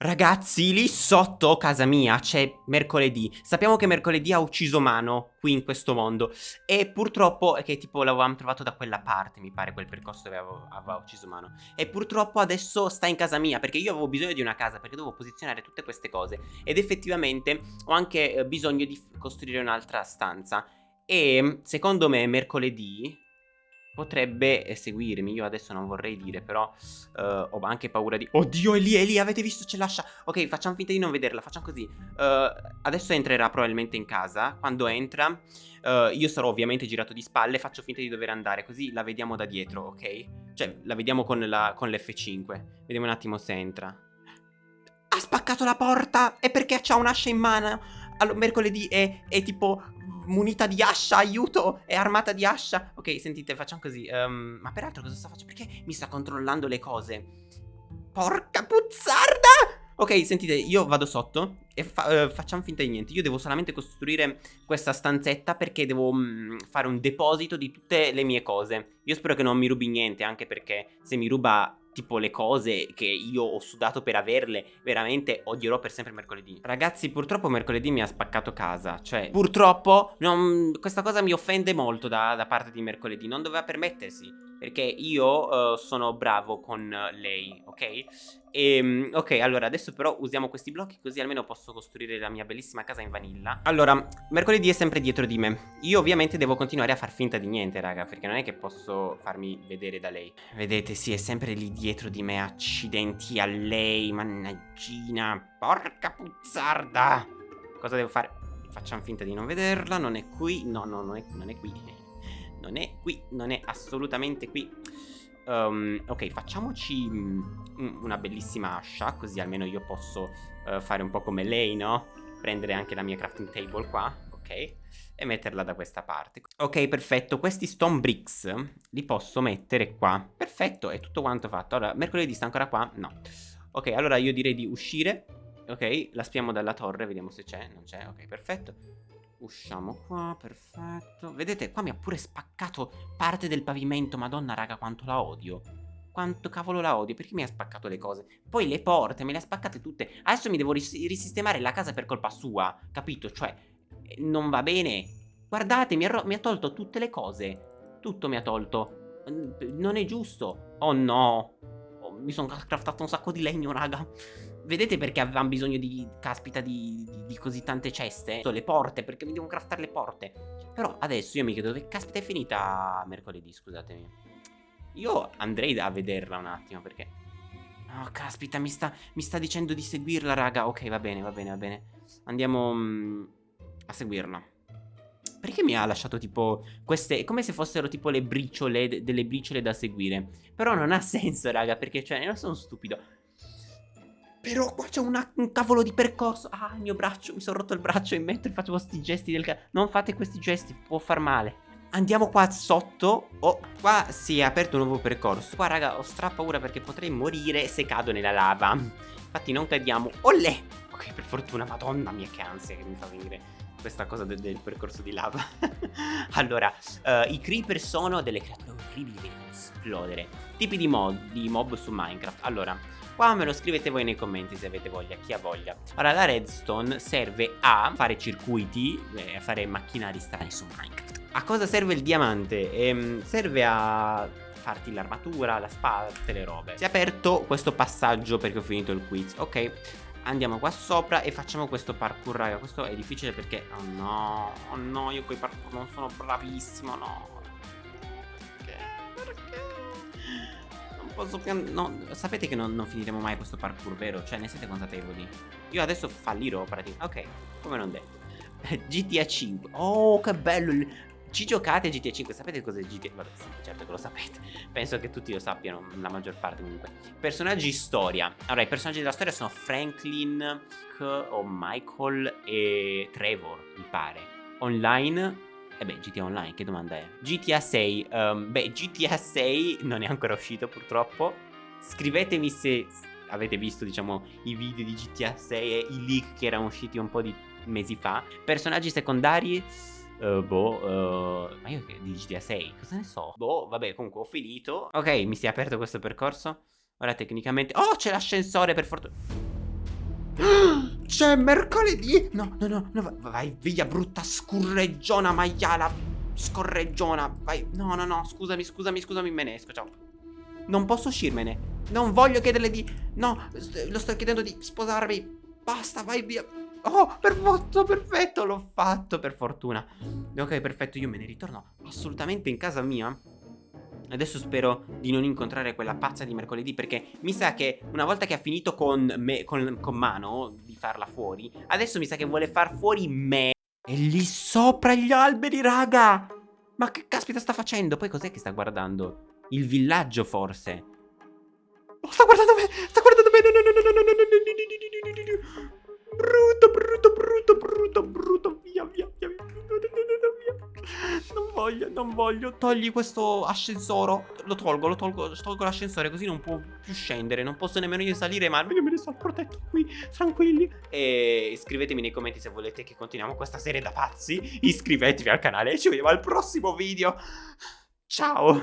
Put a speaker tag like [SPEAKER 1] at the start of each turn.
[SPEAKER 1] Ragazzi, lì sotto casa mia c'è mercoledì. Sappiamo che mercoledì ha ucciso Mano qui in questo mondo. E purtroppo, che tipo l'avevamo trovato da quella parte, mi pare, quel percorso dove aveva ucciso Mano. E purtroppo adesso sta in casa mia, perché io avevo bisogno di una casa, perché dovevo posizionare tutte queste cose. Ed effettivamente ho anche eh, bisogno di costruire un'altra stanza. E secondo me mercoledì potrebbe seguirmi. Io adesso non vorrei dire, però uh, ho anche paura di... Oddio, è lì, è lì, avete visto, ce lascia. Ok, facciamo finta di non vederla, facciamo così. Uh, adesso entrerà probabilmente in casa. Quando entra, uh, io sarò ovviamente girato di spalle, faccio finta di dover andare, così la vediamo da dietro, ok? Cioè, la vediamo con l'F5. Vediamo un attimo se entra. Ha spaccato la porta! E perché c'ha un'ascia in mano? Allora, mercoledì è, è tipo munita di ascia, aiuto, è armata di ascia. Ok, sentite, facciamo così. Um, ma peraltro cosa sta facendo? Perché mi sta controllando le cose? Porca puzzarda! Ok, sentite, io vado sotto e fa uh, facciamo finta di niente. Io devo solamente costruire questa stanzetta perché devo um, fare un deposito di tutte le mie cose. Io spero che non mi rubi niente, anche perché se mi ruba tipo le cose che io ho sudato per averle, veramente odierò per sempre mercoledì. Ragazzi, purtroppo mercoledì mi ha spaccato casa, cioè purtroppo non, questa cosa mi offende molto da, da parte di mercoledì, non doveva permettersi. Perché io uh, sono bravo con lei, ok? E, ehm, ok, allora adesso però usiamo questi blocchi così almeno posso costruire la mia bellissima casa in vanilla. Allora, mercoledì è sempre dietro di me. Io ovviamente devo continuare a far finta di niente, raga Perché non è che posso farmi vedere da lei. Vedete, sì, è sempre lì dietro di me Accidenti a lei, mannaggina Porca puzzarda! Cosa devo fare? Facciamo finta di non vederla Non è qui, no, no, non è, non è qui non è qui, non è assolutamente qui. Um, Ok, facciamoci mm, una bellissima ascia Così almeno io posso uh, fare un po' come lei, no? Prendere anche la mia crafting table qua Ok? E metterla da questa parte. Ok, perfetto. Questi stone bricks li posso mettere qua. Perfetto, è tutto quanto fatto. Allora, mercoledì sta ancora qua? No. Ok, allora io direi di uscire Ok, la spiamo dalla torre Vediamo se c'è, non c'è. Ok, perfetto Usciamo qua, perfetto. Vedete, qua mi ha pure spaccato parte del pavimento. Madonna, raga, quanto la odio. Quanto cavolo la odio, perché mi ha spaccato le cose? Poi le porte, me le ha spaccate tutte. Adesso mi devo ris risistemare la casa per colpa sua, capito? Cioè, non va bene. Guardate, mi ha, mi ha tolto tutte le cose. Tutto mi ha tolto. Non è giusto. Oh no. Oh, mi sono craftato un sacco di legno, raga. Vedete perché avevamo bisogno di, caspita, di, di, di, così tante ceste? Le porte, perché mi devo craftare le porte. Però adesso io mi chiedo dove caspita è finita mercoledì, scusatemi. Io andrei a vederla un attimo, perché... Oh, caspita, mi sta, mi sta dicendo di seguirla, raga. Ok, va bene, va bene, va bene. Andiamo mm, a seguirla. Perché mi ha lasciato tipo queste... come se fossero tipo le briciole, delle briciole da seguire. Però non ha senso, raga, perché cioè, non sono stupido. Però qua c'è un cavolo di percorso. Ah, il mio braccio, mi sono rotto il braccio e mentre facevo questi gesti del cazzo. Non fate questi gesti, può far male. Andiamo qua sotto. Oh, qua si è aperto un nuovo percorso. Qua, raga, ho stra paura perché potrei morire se cado nella lava. Infatti non cadiamo. Ollè! Ok, per fortuna, madonna mia che ansia che mi fa venire questa cosa de del percorso di lava. allora, uh, i creeper sono delle creature orribili che devono esplodere. Tipi di, mod, di mob su Minecraft. Allora, Qua me lo scrivete voi nei commenti se avete voglia, chi ha voglia. Ora la redstone serve a fare circuiti, eh, a fare macchinari strani su Minecraft. A cosa serve il diamante? Ehm, serve a farti l'armatura, la spada, tutte le robe. Si è aperto questo passaggio perché ho finito il quiz. Ok, andiamo qua sopra e facciamo questo parkour, raga. Questo è difficile perché... Oh no, oh no, io con i parkour non sono bravissimo, no. posso pian... no, sapete che non, non, finiremo mai questo parkour, vero? Cioè, ne siete consapevoli? Io adesso fallirò praticamente. Ok, come non detto. GTA 5. Oh, che bello! Ci giocate GTA 5? Sapete cos'è GTA? Vabbè, sì, certo che lo sapete. Penso che tutti lo sappiano, la maggior parte comunque. Personaggi storia. Allora, i personaggi della storia sono Franklin, o Michael e Trevor, mi pare. Online e eh beh, GTA Online, che domanda è? GTA 6, um, ehm, beh, GTA 6 non è ancora uscito purtroppo. Scrivetemi se avete visto, diciamo, i video di GTA 6 e i leak che erano usciti un po' di mesi fa. Personaggi secondari... Uh, boh, uh, ma io di GTA 6, cosa ne so? Boh, vabbè, comunque ho finito. Ok, mi si è aperto questo percorso. Ora tecnicamente... Oh, c'è l'ascensore per fortuna... C'è mercoledì! No, no, no, no, vai via, brutta scurreggiona maiala. Scorreggiona, vai. No, no, no, scusami, scusami, scusami, me ne esco, ciao. Non posso uscirmene. Non voglio chiederle di... No, lo sto chiedendo di sposarmi. Basta, vai via. Oh, perfetto, perfetto, l'ho fatto per fortuna. Ok, perfetto, io me ne ritorno assolutamente in casa mia. Adesso spero di non incontrare quella pazza di mercoledì perché mi sa che una volta che ha finito con me, con, con mano di farla fuori, adesso mi sa che vuole far fuori me. È lì sopra gli alberi, raga! Ma che caspita sta facendo? Poi cos'è che sta guardando? Il villaggio, forse? Oh, sta guardando me! Sta guardando me! No, no, no, no, no, no, no, no, no, no, no, no, no, no, no. Brutto, brutto, voglio, non voglio. Togli questo ascensore. Lo tolgo, lo tolgo, tolgo l'ascensore così non può più scendere. Non posso nemmeno io salire, ma io me ne sto protetto qui, tranquilli. E iscrivetemi nei commenti se volete che continuiamo questa serie da pazzi. Iscrivetevi al canale e ci vediamo al prossimo video. Ciao.